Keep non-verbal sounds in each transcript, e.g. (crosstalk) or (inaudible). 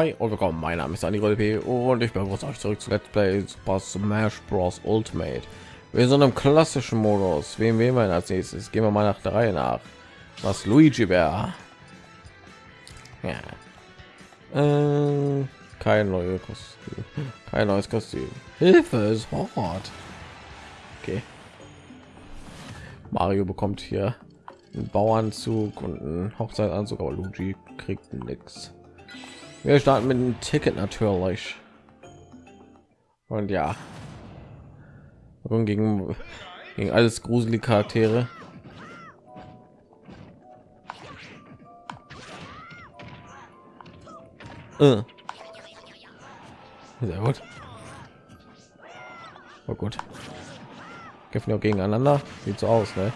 hi und willkommen. Mein Name ist Andy P. und ich begrüße euch zurück zu Let's Play Super Smash Bros. Ultimate. Wir sind im klassischen Modus. Wen wählen wir als nächstes? Gehen wir mal nach der Reihe nach. Was Luigi wäre? Ja. Äh, kein neues Kostüm. Kein neues Kostüm. Hilfe ist hart. Okay. Mario bekommt hier einen Bauanzug und einen Hochzeitanzug, aber Luigi kriegt nichts. Wir starten mit dem Ticket natürlich. Und ja, und gegen gegen alles gruselige Charaktere. Äh. Sehr gut. Oh gut. Kämpfen auch gegeneinander. Sieht so aus, ne?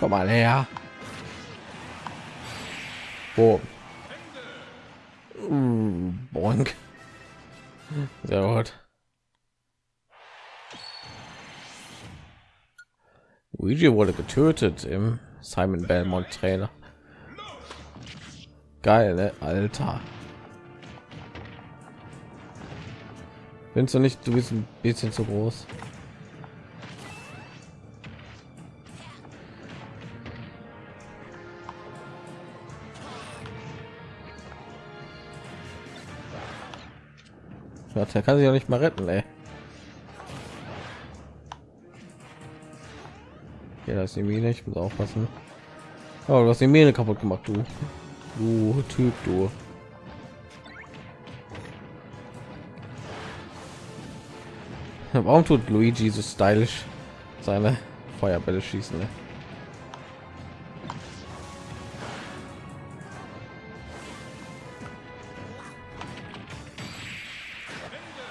Komm mal her. Oh. Mm, boink. Sehr gut. Luigi wurde getötet im Simon Belmont Trainer. Geil, ne? Alter. Findest du nicht, du bist ein bisschen zu groß? Gott, er kann sich ja nicht mal retten, ey. Ja, das ist die Mine, ich muss aufpassen. Oh, du hast die Mine kaputt gemacht, du. Du Typ, du. Warum tut Luigi so stylisch seine Feuerbälle schießen? Ne?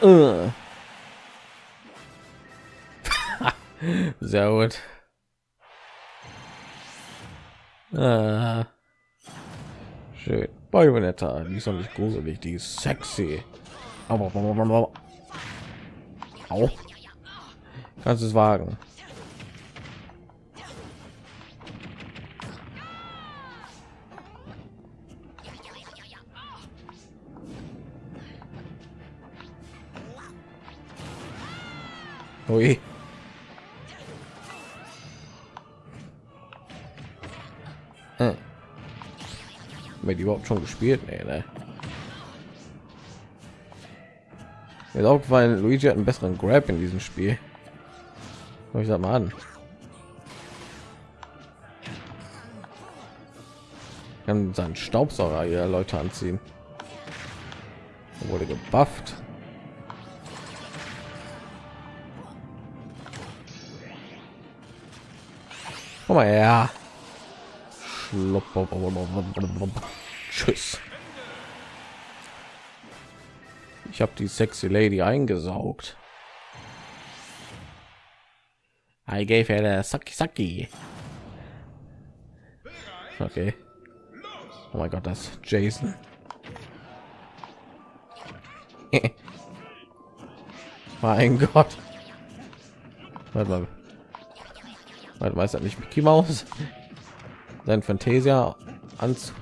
Äh. (laughs) Sehr gut. Ah. Schön. Bayonetta, die ist doch nicht gruselig, die ist sexy. Aber auch kannst es wagen. Ui. Hm. Mit überhaupt schon gespielt? Nee, ne? Mir ist aufgefallen, Luigi hat einen besseren Grab in diesem Spiel. ich sag mal an. Kann seinen Staubsauger hier Leute anziehen. Wurde gebufft. Komm mal her. Tschüss. Ich habe die sexy Lady eingesaugt. I gave her a sucky sucky. Okay. Oh mein Gott, das Jason. (laughs) mein Gott. Warte mal. Warte, weiß er nicht Mickey Maus? Sein Fantasia Anzug.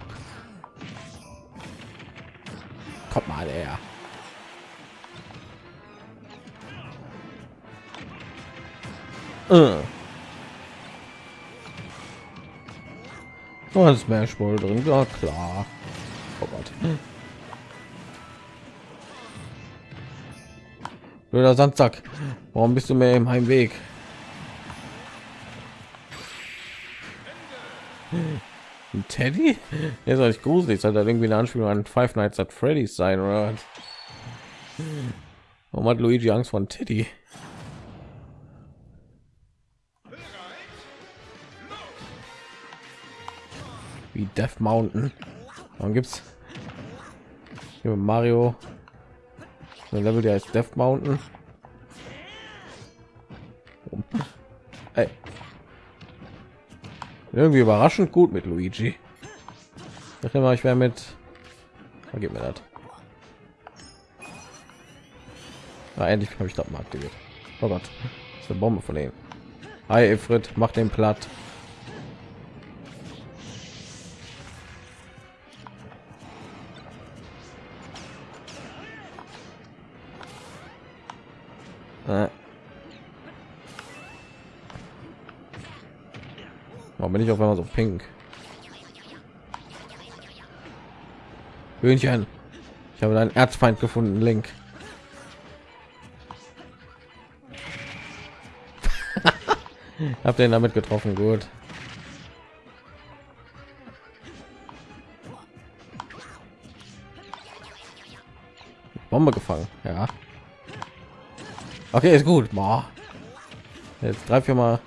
Kommt mal her. Uh. Oh, Smash Ball drin, ja klar. Oh Gott. Blöder Sandsack. Warum bist du mir im Heimweg? Ein Teddy? Der soll nicht gruselig sein, da irgendwie eine Anspielung an Five Nights at Freddy's sein oder? Warum hat Luigi Angst vor Teddy? Wie Death Mountain. Warum gibt's Mario ein Level, der ist Death Mountain? Irgendwie überraschend gut mit Luigi. Ich immer, ich wäre mit. Vergib mir das. Ah, endlich habe ich das mal aktiviert. Oh Gott, das ist eine Bombe von denen. Hi, Ifrit, mach den platt. Äh. Warum bin ich auf einmal so pink? Hühnchen. Ich habe deinen Erzfeind gefunden, Link. (laughs) Habt den damit getroffen, gut. Bombe gefangen, ja. Okay, ist gut. Boah. Jetzt drei, vier Mal.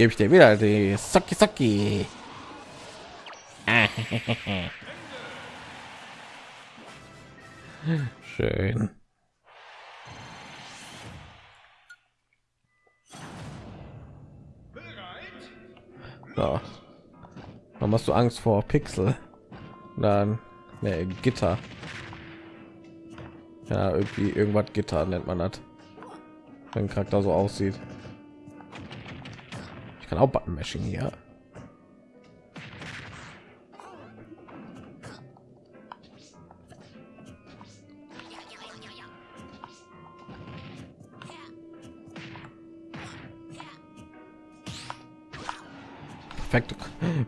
Gebe ich dir wieder die Saki Saki. (laughs) Schön. So. Dann hast du Angst vor Pixel. Dann ne, Gitter. Ja, irgendwie irgendwas Gitter nennt man das. Wenn Charakter so aussieht. Kann auch Button Mashing hier. perfekte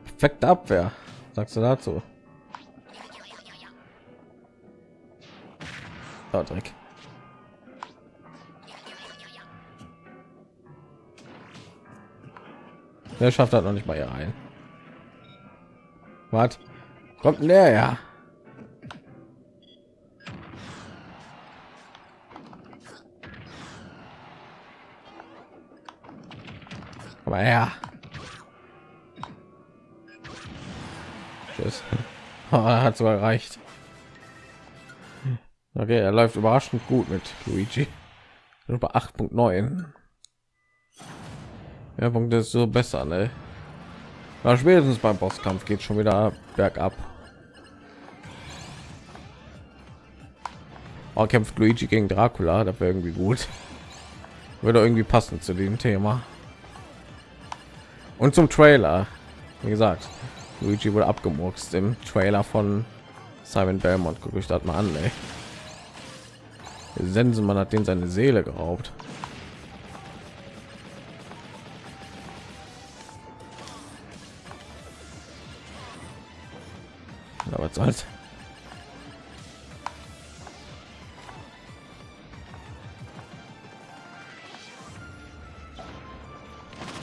perfekte abwehr sagst du dazu oh, Dreck. Der schafft hat noch nicht mal hier rein was kommt näher ja aber ja ist. hat so erreicht. Okay, er läuft überraschend gut mit Luigi. Über 8.9. Ja, Punkt ist so besser, ne? Na, spätestens beim Bosskampf geht schon wieder bergab. Oh, kämpft Luigi gegen Dracula, das wäre irgendwie gut. Würde irgendwie passen zu dem Thema. Und zum Trailer. Wie gesagt, Luigi wurde abgemurkst im Trailer von Simon Belmont. Guck ich das mal an, ey. Sensenmann hat den seine Seele geraubt. Aber soll's?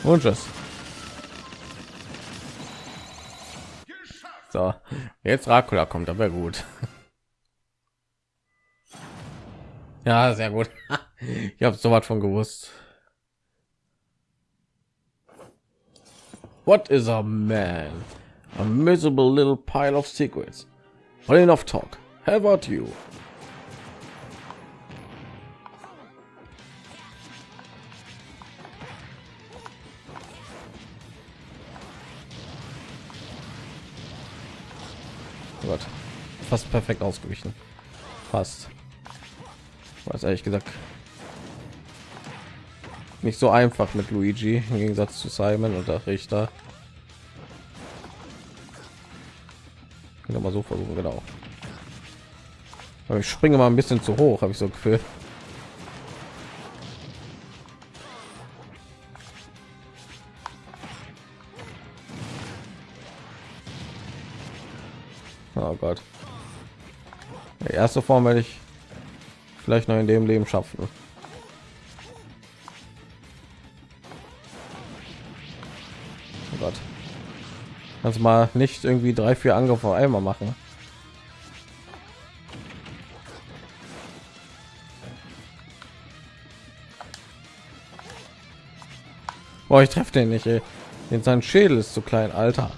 Und tschüss. So, jetzt Dracula kommt, aber gut. (laughs) Ja, sehr gut. (laughs) Ich habe so was von gewusst. What is a man? A miserable little pile of secrets. But enough talk. How about you? Gott. Fast perfekt ausgewichen. Fast. Was ehrlich gesagt nicht so einfach mit Luigi im Gegensatz zu Simon und der Richter. Kann mal so versuchen, genau. Ich springe mal ein bisschen zu hoch, habe ich so gefühlt. Oh Gott. Die erste Form werde ich vielleicht noch in dem Leben schaffen. Kannst mal nicht irgendwie drei, vier Angriffe einmal machen. Boah, ich treffe den nicht. Ey. Den sein Schädel ist zu klein, Alter.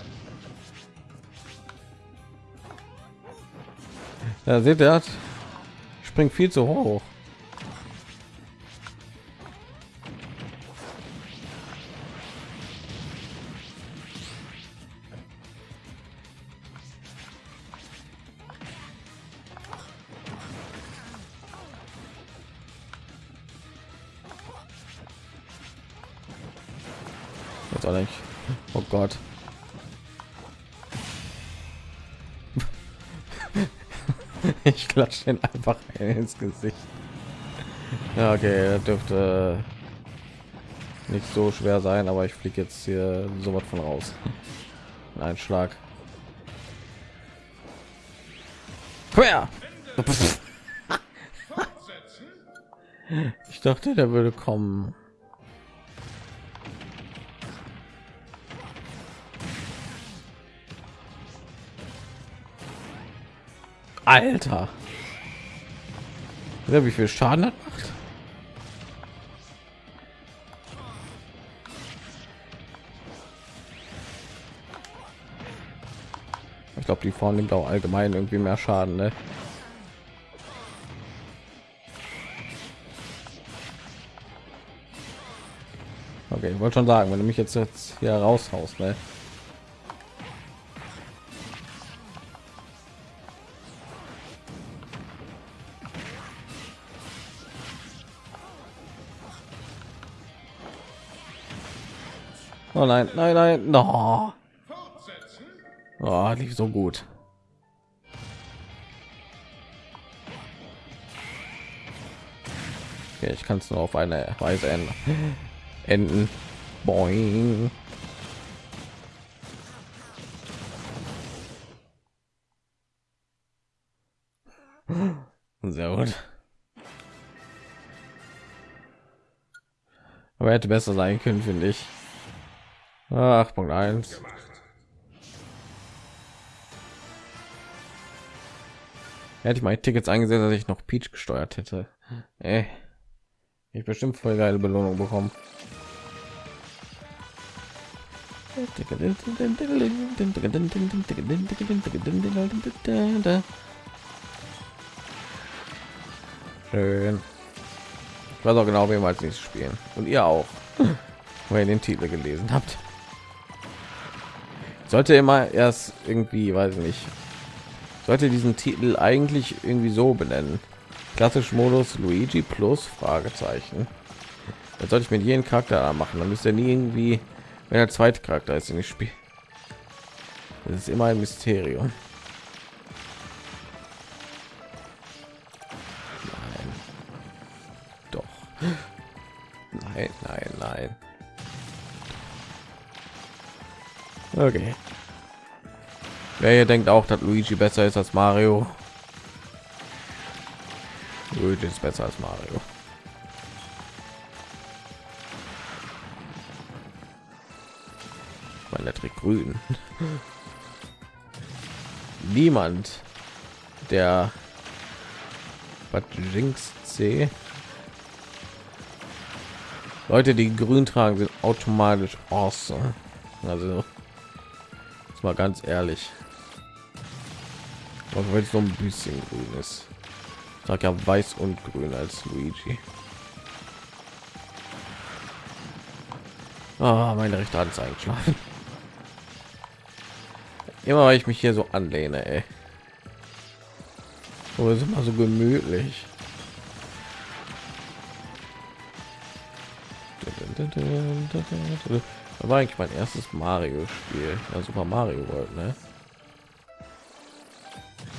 Ja, seht ihr, springt viel zu hoch. Ich klatsche den (laughs) einfach ins Gesicht. Ja, okay, dürfte nicht so schwer sein, aber ich fliege jetzt hier so was von raus. (laughs) Ein Schlag. Quer. (laughs) Ich dachte, der würde kommen. Alter. Ja, wie viel Schaden hat macht? Ich glaube, die Form nimmt auch allgemein irgendwie mehr Schaden, ne? Okay, ich wollte schon sagen, wenn du mich jetzt jetzt hier raushaust, ne? Oh nein, nein, nein, no. Oh, lief so gut. Okay, ich kann es nur auf eine Weise ändern. (laughs) enden. Boing. (laughs) Sehr gut. Aber hätte besser sein können, finde ich. 8.1. Hätte ich meine Tickets eingesetzt, dass ich noch Peach gesteuert hätte. Ey. Ich bestimmt voll geile Belohnung bekommen. Schön. Ich weiß auch genau, wir als nächstes spielen. Und ihr auch, weil ihr den Titel gelesen habt. Sollte immer erst irgendwie, weiß ich nicht, sollte diesen Titel eigentlich irgendwie so benennen. Klassisch Modus Luigi plus Fragezeichen. Das sollte ich mit jedem Charakter machen. Dann müsste nie irgendwie, wenn der zweite Charakter ist, in das Spiel. Das ist immer ein Mysterium. Okay. Wer hier denkt auch, dass Luigi besser ist als Mario? Luigi ist besser als Mario. Mein Elektrik grün. (laughs) Niemand, der was Jinx C. Leute, die grün tragen, sind automatisch awesome. Also, mal ganz ehrlich. Auch wenn es so ein bisschen grün ist. Sag ja weiß und grün als Luigi. Oh, meine rechte Hand ist eingeschlafen. Immer weil ich mich hier so anlehne, ey. Oh, ist immer so gemütlich. Das war eigentlich mein erstes Mario-Spiel, ja, Super Mario World, ne?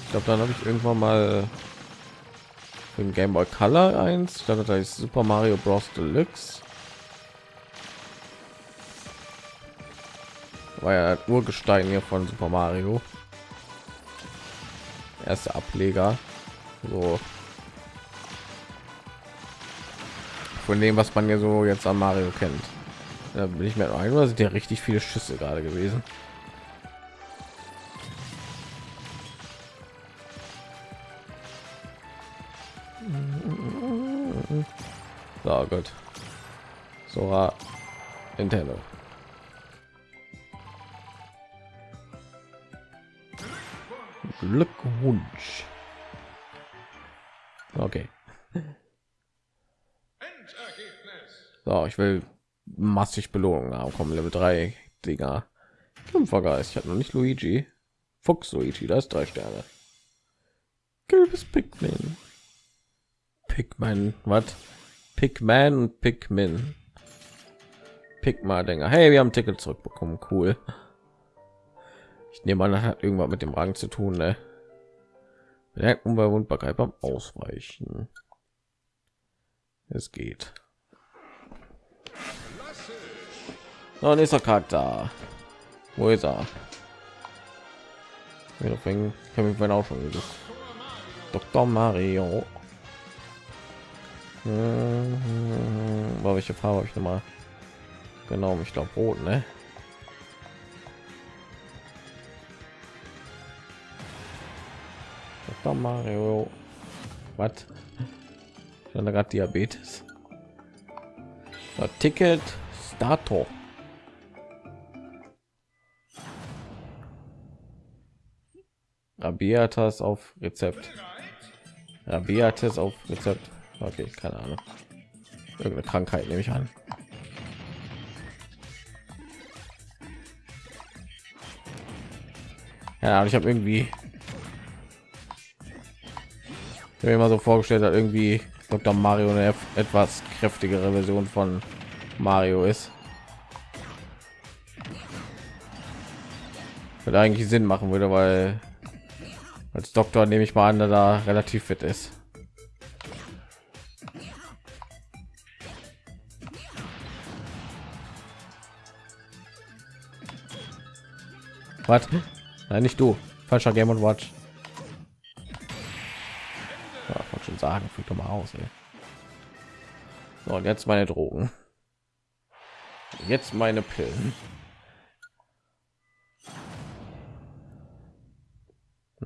Ich glaube, dann habe ich irgendwann mal im Game Boy Color 1, dann da ist Super Mario Bros. Deluxe. War ja Urgestein hier von Super Mario. Erste Ableger. So. Von dem, was man ja so jetzt an Mario kennt. Da bin ich mir ein, oder sind ja richtig viele Schüsse gerade gewesen. So gut. Sora Nintendo. Glückwunsch. Okay. So, ich will massig Belohnungen haben. Kommen Level 3 Dinger. Kämpfergeist. Ich hatte noch nicht Luigi. Fuchs Luigi, das ist drei Sterne. Gelbes Pikmin. Pikmin, was? Pikmin und Pikmin. Pigma Dinger. Hey, wir haben Ticket zurückbekommen. Cool. Ich nehme an, das hat irgendwas mit dem Rang zu tun, ne? Merkt Unverwundbarkeit beim Ausweichen. Es geht. So, nächster Charakter. Wo ist er? Deswegen habe ich auch schon gesucht. Dr. Mario. Hm, welche Farbe habe ich noch mal? Genau, ich glaube rot, ne? Dr. Mario. Was? Dann gerade Diabetes. Ticket Stato. Rabiatas auf Rezept. Rabiatas auf Rezept. Okay, keine Ahnung. Irgendeine Krankheit nehme ich an. Ja, ich habe irgendwie ich mir immer so vorgestellt, dass irgendwie Dr. Mario eine etwas kräftigere Version von Mario ist. Würde eigentlich Sinn machen würde, weil als Doktor nehme ich mal an, da relativ fit ist. Was? Nein, nicht du. Falscher Game und Watch. Ja, wollte schon sagen, fühlt doch mal aus. Ey. So, und jetzt meine Drogen. Jetzt meine Pillen.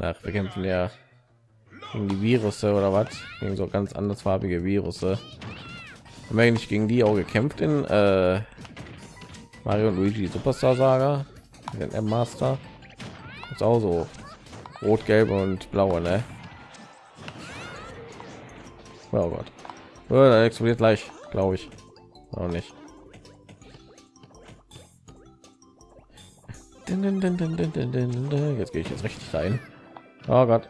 Nach wir kämpfen ja gegen die Virusse oder was? Gegen so ganz andersfarbige Virusse. Haben wir eigentlich gegen die auch gekämpft in äh, Mario und Luigi Superstar Saga? Den M Master. Ist auch so rot, gelb und blaue, ne? Oh Gott. Oh, da explodiert gleich, glaube ich. Auch nicht. Jetzt gehe ich jetzt richtig rein. Oh Gott.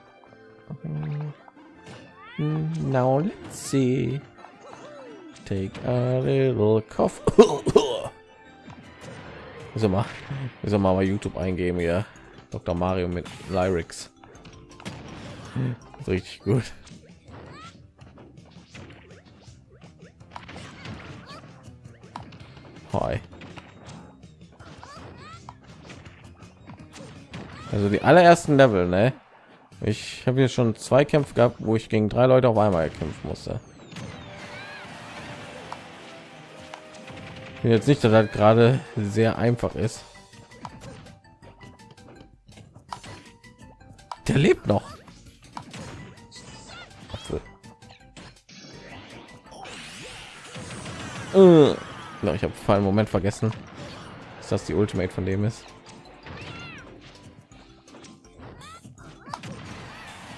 Now let's see. Take a little cough. so mal, so mal bei YouTube eingeben hier. Dr. Mario mit Lyrics. Richtig gut. Hi. Also die allerersten Level, ne? Ich habe hier schon zwei Kämpfe gehabt, wo ich gegen drei Leute auf einmal kämpfen musste. Jetzt nicht, dass das gerade sehr einfach ist. Der lebt noch. Äh. ich habe vor einem Moment vergessen, dass das die Ultimate von dem ist.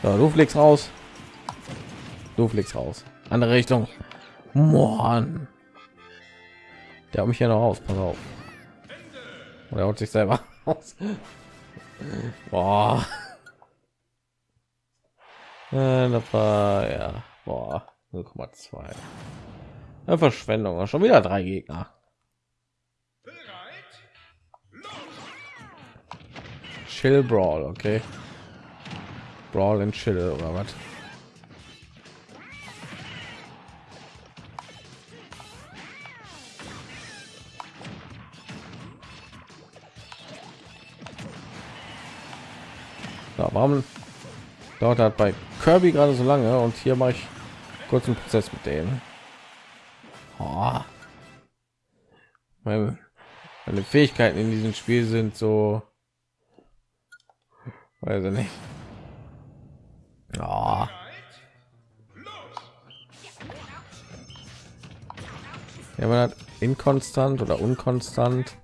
So, du fliegst raus. Du fliegst raus. Andere Richtung. Mann. Der hat mich ja noch aus. Pass auf. Oder haut sich selber (laughs) aus. Boah. Äh, das war ja boah 0,2 Verschwendung. Schon wieder drei Gegner. Chill Brawl, okay. Brawl and Chill oder was? Ja, warum dauert hat bei Kirby gerade so lange und hier mache ich kurzen Prozess mit denen. Oh. Meine, meine Fähigkeiten in diesem Spiel sind so, weiß ich nicht. Oh. Ja, man hat inkonstant oder unkonstant.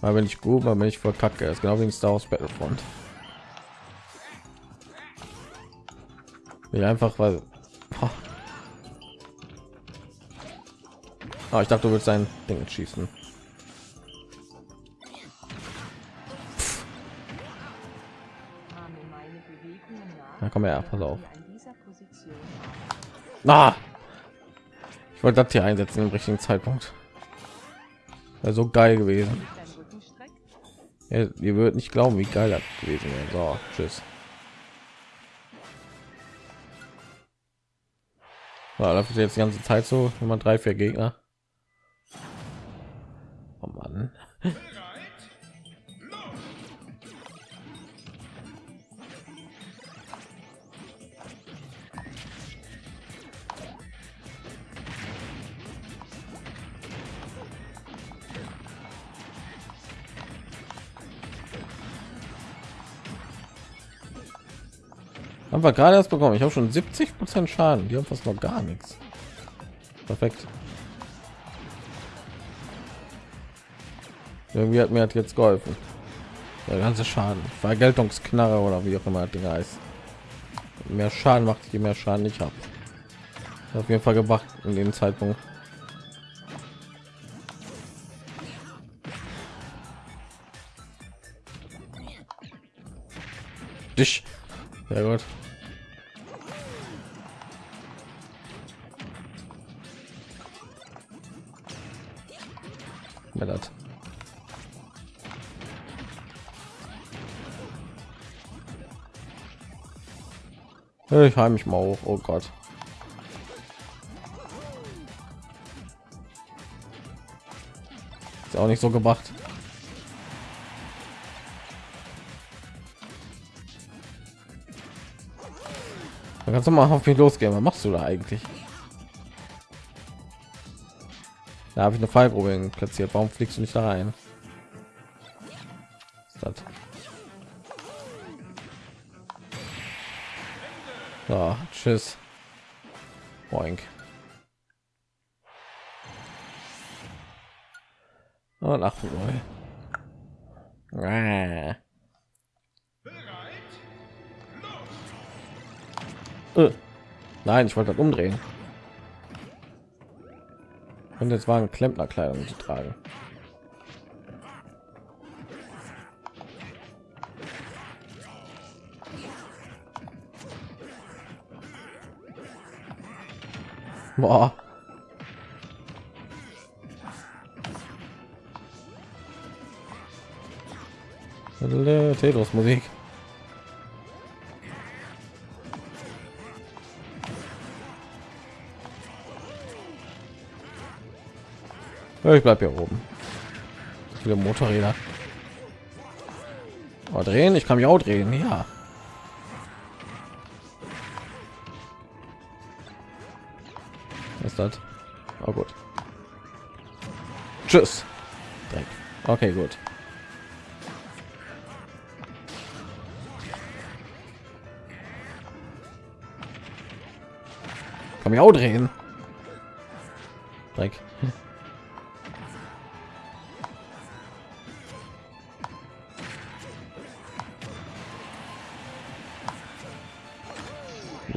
Mal bin ich gut, mal bin ich voll kacke. Das ist genau wie in Star Wars Battlefront. Ich einfach weil oh, ich dachte, du willst sein Ding schießen. Komm her, pass auf. Ah, wollte das hier einsetzen im richtigen Zeitpunkt. Wäre so geil gewesen. Ja, ihr würdet nicht glauben, wie geil das gewesen wäre. So, tschüss. Ja, dafür jetzt die ganze Zeit so, wenn man drei, vier Gegner. Oh Mann. (laughs) Haben wir gerade erst bekommen. Ich habe schon 70 Prozent Schaden. Die haben fast noch gar nichts. Perfekt. Irgendwie hat mir hat jetzt geholfen. Der ganze Schaden. Vergeltungsknarre oder wie auch immer Ding heißt. Mehr Schaden macht, je mehr Schaden ich habe. Auf jeden Fall gemacht in dem Zeitpunkt. Dich. Sehr gut. Ich heim mich mal hoch. Oh Gott. Ist auch nicht so gemacht. Dann kannst du mal auf mich losgehen. Was machst du da eigentlich? Da habe ich eine Fallprobe platziert. Warum fliegst du nicht da rein? So, tschüss. Boink. Und 8 Ah. Äh. Nein, ich wollte das umdrehen. Und jetzt waren Klempnerkleidung zu tragen. Boah. Tetris Musik. ich bleib hier oben. Viele Motorräder. Oh, drehen, ich kann mich auch drehen, ja. Ist das? Oh gut. Tschüss. Dreck. Okay, gut. Kann mich auch drehen. Dreck. (laughs)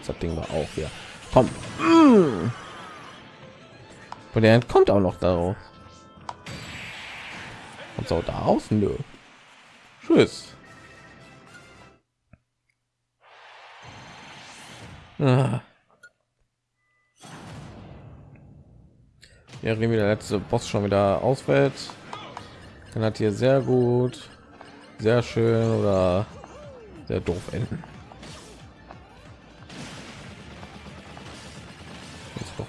das Ding war auch hier. Komm. Und der kommt auch noch darauf. Und so da außen, nö. Tschüss. Ah. Ja, wie der letzte Boss schon wieder ausfällt, dann hat hier sehr gut, sehr schön oder sehr doof enden.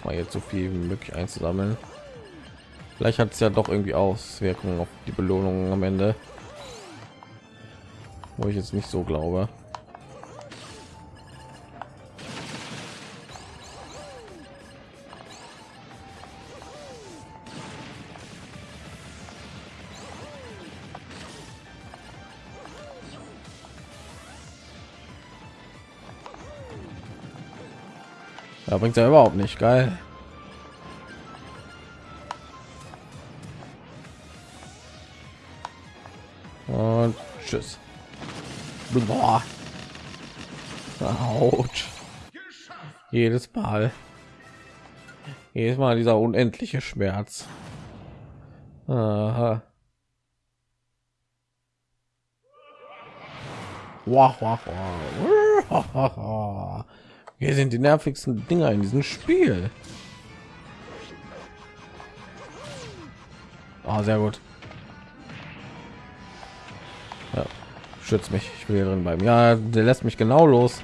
Mal jetzt so viel wie möglich einzusammeln. Vielleicht hat es ja doch irgendwie Auswirkungen auf die Belohnung am Ende, wo ich jetzt nicht so glaube. Bringt er überhaupt nicht geil. Und tschüss. Autsch. Jedes Mal. Jedes Mal dieser unendliche Schmerz. Aha. Wow, wow, wow. Hier sind die nervigsten Dinger in diesem Spiel. Oh, sehr gut. Ja, schützt mich. Ich will hier drin bleiben. Ja, der lässt mich genau los.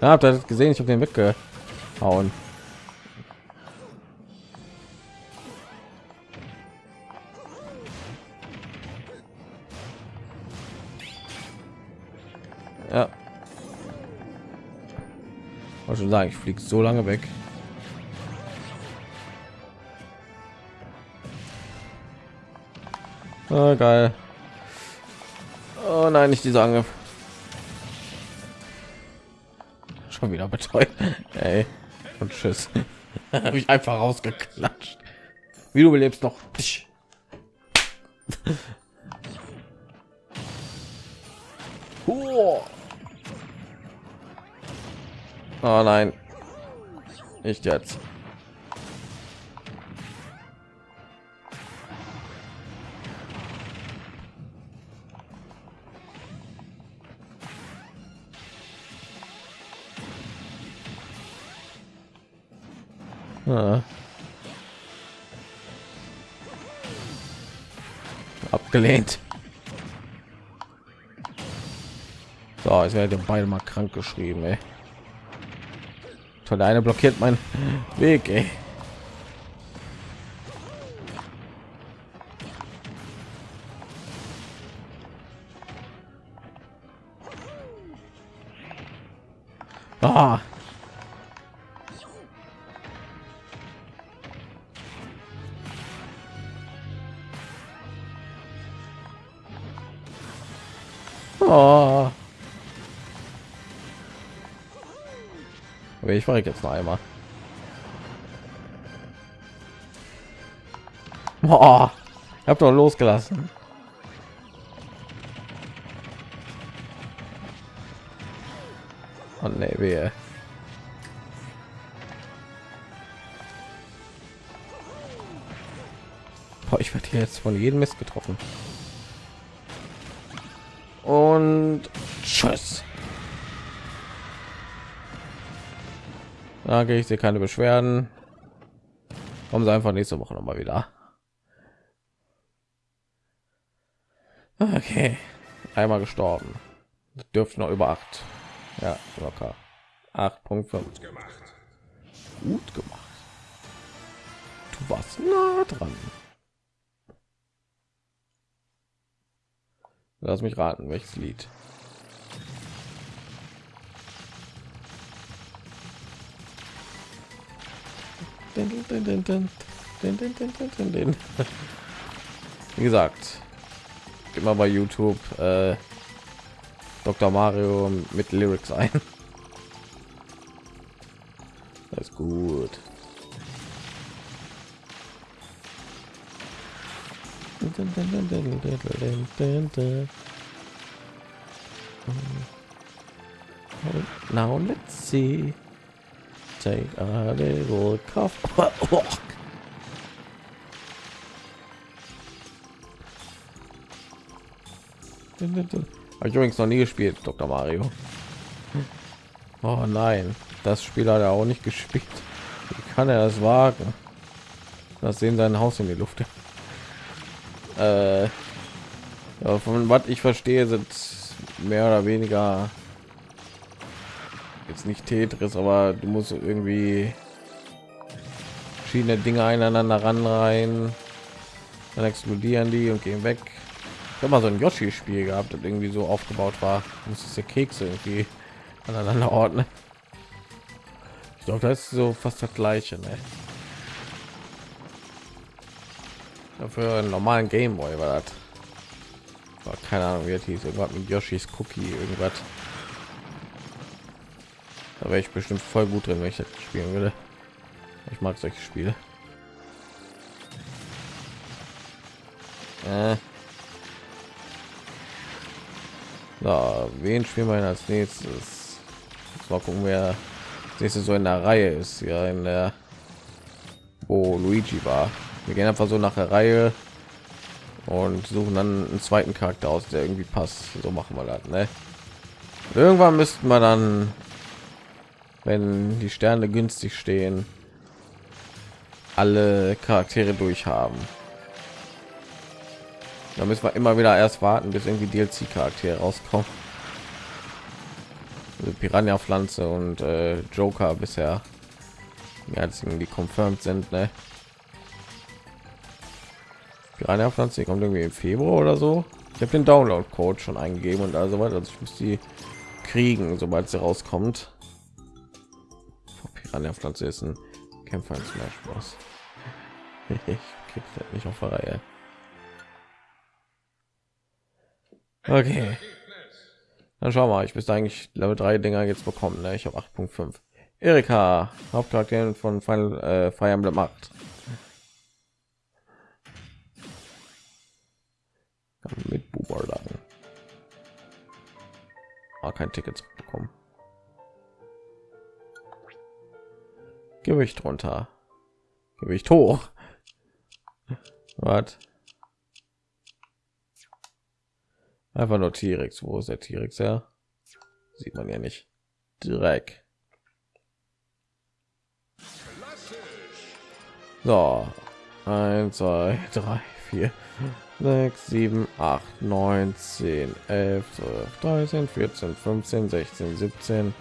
Ja, habt ihr das gesehen? Ich habe den weggehauen. Sagen, ich fliege so lange weg. Oh, geil. Oh nein, nicht dieser Angriff. Schon wieder betreut. (laughs) Ey. Und tschüss. (laughs) Habe ich einfach rausgeklatscht. Wie du belebst noch. (laughs) Oh nein. Nicht jetzt. Ah. Abgelehnt. So, jetzt werden beide mal krank geschrieben, ey. Toll, der eine blockiert meinen Weg, ey. Ah. Oh. Aber ich war jetzt noch einmal. Boah, ich habe doch losgelassen. Oh nee, wehe. Boah, ich werde hier jetzt von jedem Mist getroffen. Und tschüss. Okay, ich sehe keine Beschwerden. Kommen Sie einfach nächste Woche noch mal wieder. Okay, einmal gestorben. Dürfte noch über acht. Ja, locker. 8.5 gemacht. Gut gemacht. Du warst nah dran. Lass mich raten, welches Lied. Wie gesagt, immer bei YouTube äh, Dr. Mario mit Lyrics ein. Das ist gut. Now let's see. Take a little cough. Habe ich übrigens noch nie gespielt, Dr. Mario. Oh nein, das Spiel hat er auch nicht gespielt. Wie kann er das wagen? Das sehen sein Haus in die Luft. Äh, ja, von was ich verstehe, sind mehr oder weniger jetzt nicht Tetris, aber du musst irgendwie verschiedene Dinge einander ranreihen, dann explodieren die und gehen weg. Ich habe mal so ein Yoshi-Spiel gehabt, das irgendwie so aufgebaut war, muss es der Kekse irgendwie aneinander ordnen. Ich glaube, das ist so fast das gleiche. Ne? Für einen normalen Gameboy war das. Keine Ahnung, wie das hieß. Irgendwas mit Yoshis Cookie, irgendwas. Da wäre ich bestimmt voll gut drin, wenn ich das spielen würde. Ich mag solche Spiele. Äh. So, wen spielen wir als nächstes? Mal gucken, wer nächste so in der Reihe ist. Ja, in der wo Luigi war. Wir gehen einfach so nach der Reihe und suchen dann einen zweiten Charakter aus, der irgendwie passt. So machen wir das. Ne? Irgendwann müssten wir dann wenn die Sterne günstig stehen, alle Charaktere durch haben. Da müssen wir immer wieder erst warten, bis irgendwie DLC-Charaktere rauskommen. Also Piranha Pflanze und äh, Joker bisher ja, als die confirmed sind. Ne? Piranha Pflanze kommt irgendwie im Februar oder so. Ich habe den Download-Code schon eingegeben und also weiter. Also ich muss die kriegen, sobald sie rauskommt. Piranha Pflanze ist ein Kämpfer in Smash Bros. ich krieg das nicht auf der Reihe. Okay. Dann schau mal, ich müsste eigentlich Level 3 Dinger jetzt bekommen. Ne? Ich habe 8.5. Erika, Hauptcharakterin von Final äh, Fire Emblem 8. Mit Buber dann. Ah, kein Ticket Gewicht runter. Gewicht hoch. Was? Einfach nur T-Rex. Wo ist der T-Rex ja? Sieht man ja nicht. Dreck. So. 1, 2, 3, 4, 6, 7, 8, 9, 10, 11, 12, 13, 14, 15, 16, 17,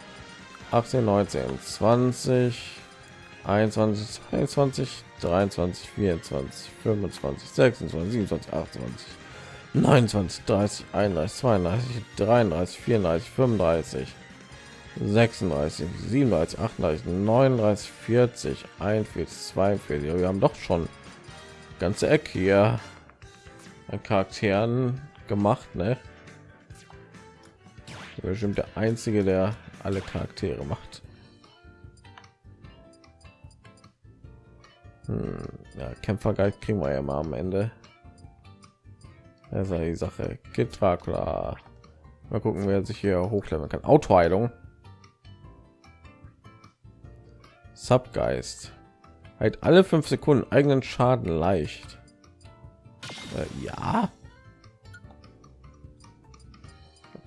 18, 19, 20, 21, 22, 23, 24, 25, 26, 27, 28, 29, 30, 31, 32, 33, 34, 35, 36, 37, 38, 39, 40, 41, 42. Wir haben doch schon ganze Eck hier an Charakteren gemacht, ne? Bestimmt der einzige, der alle Charaktere macht. Hm, ja, Kämpfergeist kriegen wir ja mal am Ende. Das die Sache. Geht Dracula. Mal gucken, wer sich hier hochleveln kann. Autoheilung. Subgeist. Halt alle fünf Sekunden eigenen Schaden leicht. Äh, ja.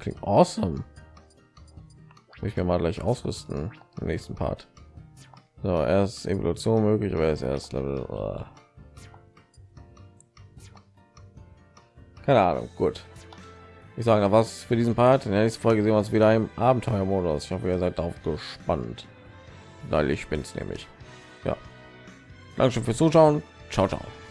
Klingt awesome. Ich mir mal gleich ausrüsten im nächsten Part. So, erst Evolution möglich, aber ist erst Level. Oh. keine ahnung gut. Ich sage was für diesen part. In der nächsten folge sehen wir uns wieder im abenteuermodus. Ich hoffe ihr seid darauf gespannt. Weil ich bin es nämlich. Ja. Danke schön fürs zuschauen. Ciao ciao